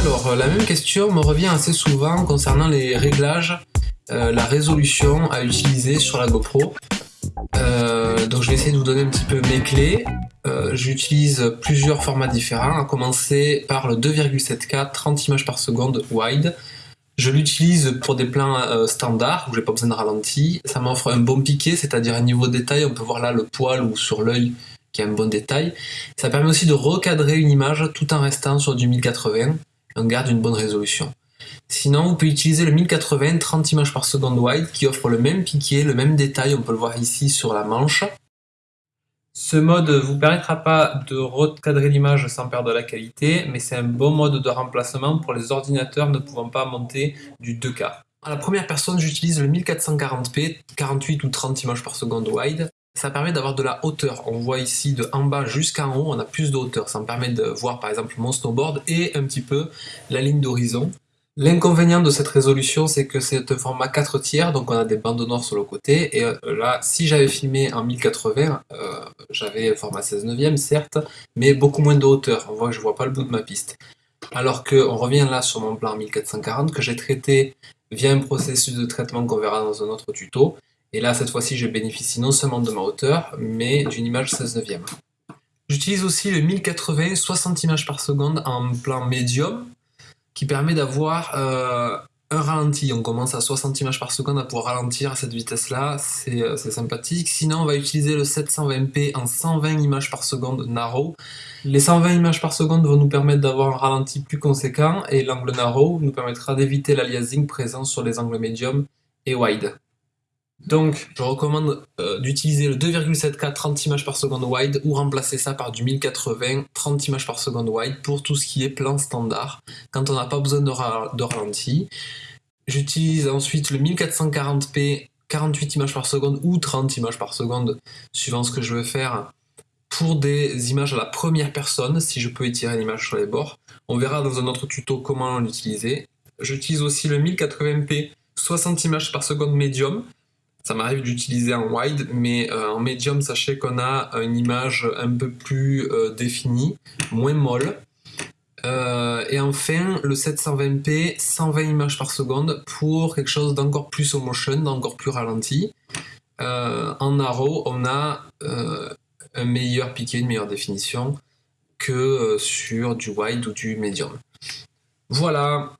Alors, euh, la même question me revient assez souvent concernant les réglages, euh, la résolution à utiliser sur la GoPro. Euh, donc je vais essayer de vous donner un petit peu mes clés. J'utilise plusieurs formats différents, à commencer par le 2,7K 30 images par seconde wide. Je l'utilise pour des plans standards où j'ai pas besoin de ralenti. Ça m'offre un bon piqué, c'est-à-dire un niveau de détail. On peut voir là le poil ou sur l'œil qui a un bon détail. Ça permet aussi de recadrer une image tout en restant sur du 1080 on garde une bonne résolution. Sinon, vous pouvez utiliser le 1080 30 images par seconde wide qui offre le même piqué, le même détail, on peut le voir ici sur la manche. Ce mode vous permettra pas de recadrer l'image sans perdre la qualité, mais c'est un bon mode de remplacement pour les ordinateurs ne pouvant pas monter du 2K. À la première personne, j'utilise le 1440p, 48 ou 30 images par seconde wide. Ça permet d'avoir de la hauteur. On voit ici de en bas jusqu'en haut, on a plus de hauteur. Ça me permet de voir par exemple mon snowboard et un petit peu la ligne d'horizon. L'inconvénient de cette résolution, c'est que c'est un format 4 tiers, donc on a des bandes noires sur le côté. Et euh, là, si j'avais filmé en 1080, euh, j'avais un format 16 neuvième, certes, mais beaucoup moins de hauteur. On voit que je vois pas le bout de ma piste. Alors qu'on revient là sur mon plan 1440 que j'ai traité via un processus de traitement qu'on verra dans un autre tuto. Et là, cette fois-ci, je bénéficie non seulement de ma hauteur, mais d'une image 16 neuvième. J'utilise aussi le 1080 60 images par seconde en plan médium, qui permet d'avoir euh, un ralenti. On commence à 60 images par seconde à pouvoir ralentir à cette vitesse-là, euh, c'est sympathique. Sinon, on va utiliser le 720p en 120 images par seconde narrow. Les 120 images par seconde vont nous permettre d'avoir un ralenti plus conséquent, et l'angle narrow nous permettra d'éviter l'aliasing présent sur les angles médium et wide. Donc, je recommande euh, d'utiliser le 2,7K 30 images par seconde wide ou remplacer ça par du 1080 30 images par seconde wide pour tout ce qui est plan standard, quand on n'a pas besoin de, ralenti. J'utilise ensuite le 1440p 48 images par seconde ou 30 images par seconde, suivant ce que je veux faire, pour des images à la première personne, si je peux étirer l'image sur les bords. On verra dans un autre tuto comment l'utiliser. J'utilise aussi le 1080p 60 images par seconde médium, ça m'arrive d'utiliser en wide, mais euh, en medium, sachez qu'on a une image un peu plus euh, définie, moins molle. Euh, et enfin, le 720p, 120 images par seconde pour quelque chose d'encore plus slow motion, d'encore plus ralenti. en narrow, on a un meilleur piqué, une meilleure définition que sur du wide ou du medium. Voilà,